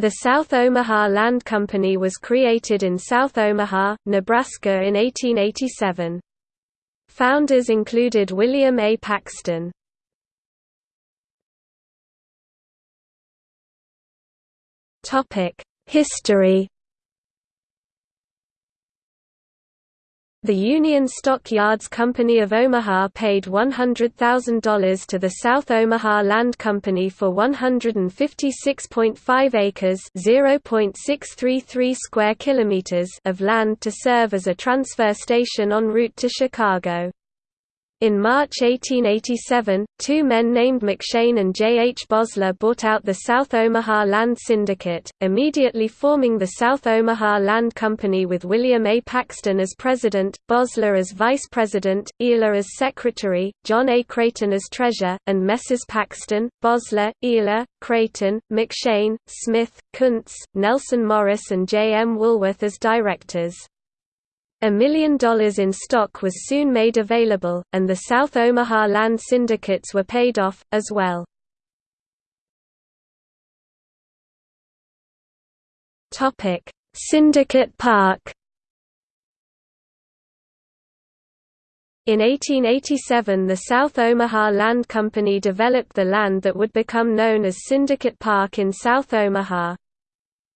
The South Omaha Land Company was created in South Omaha, Nebraska in 1887. Founders included William A. Paxton. History The Union Stock Yards Company of Omaha paid $100,000 to the South Omaha Land Company for 156.5 acres (0.633 square kilometers) of land to serve as a transfer station en route to Chicago. In March 1887, two men named McShane and J. H. Bosler bought out the South Omaha Land Syndicate, immediately forming the South Omaha Land Company with William A. Paxton as president, Bosler as vice president, Ealer as secretary, John A. Creighton as treasurer, and Messrs. Paxton, Bosler, Ealer, Creighton, McShane, Smith, Kountze, Nelson Morris and J. M. Woolworth as directors. A million dollars in stock was soon made available, and the South Omaha land syndicates were paid off, as well. Syndicate Park In 1887 the South Omaha Land Company developed the land that would become known as Syndicate Park in South Omaha.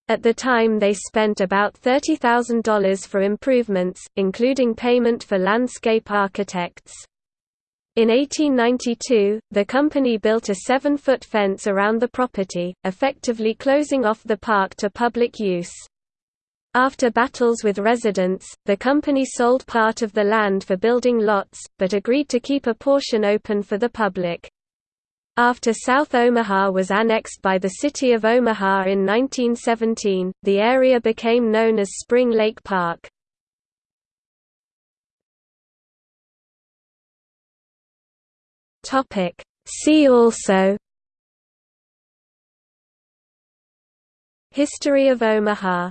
At the time they spent about $30,000 for improvements, including payment for landscape architects. In 1892, the company built a seven-foot fence around the property, effectively closing off the park to public use. After battles with residents, the company sold part of the land for building lots, but agreed to keep a portion open for the public. After South Omaha was annexed by the city of Omaha in 1917, the area became known as Spring Lake Park. See also History of Omaha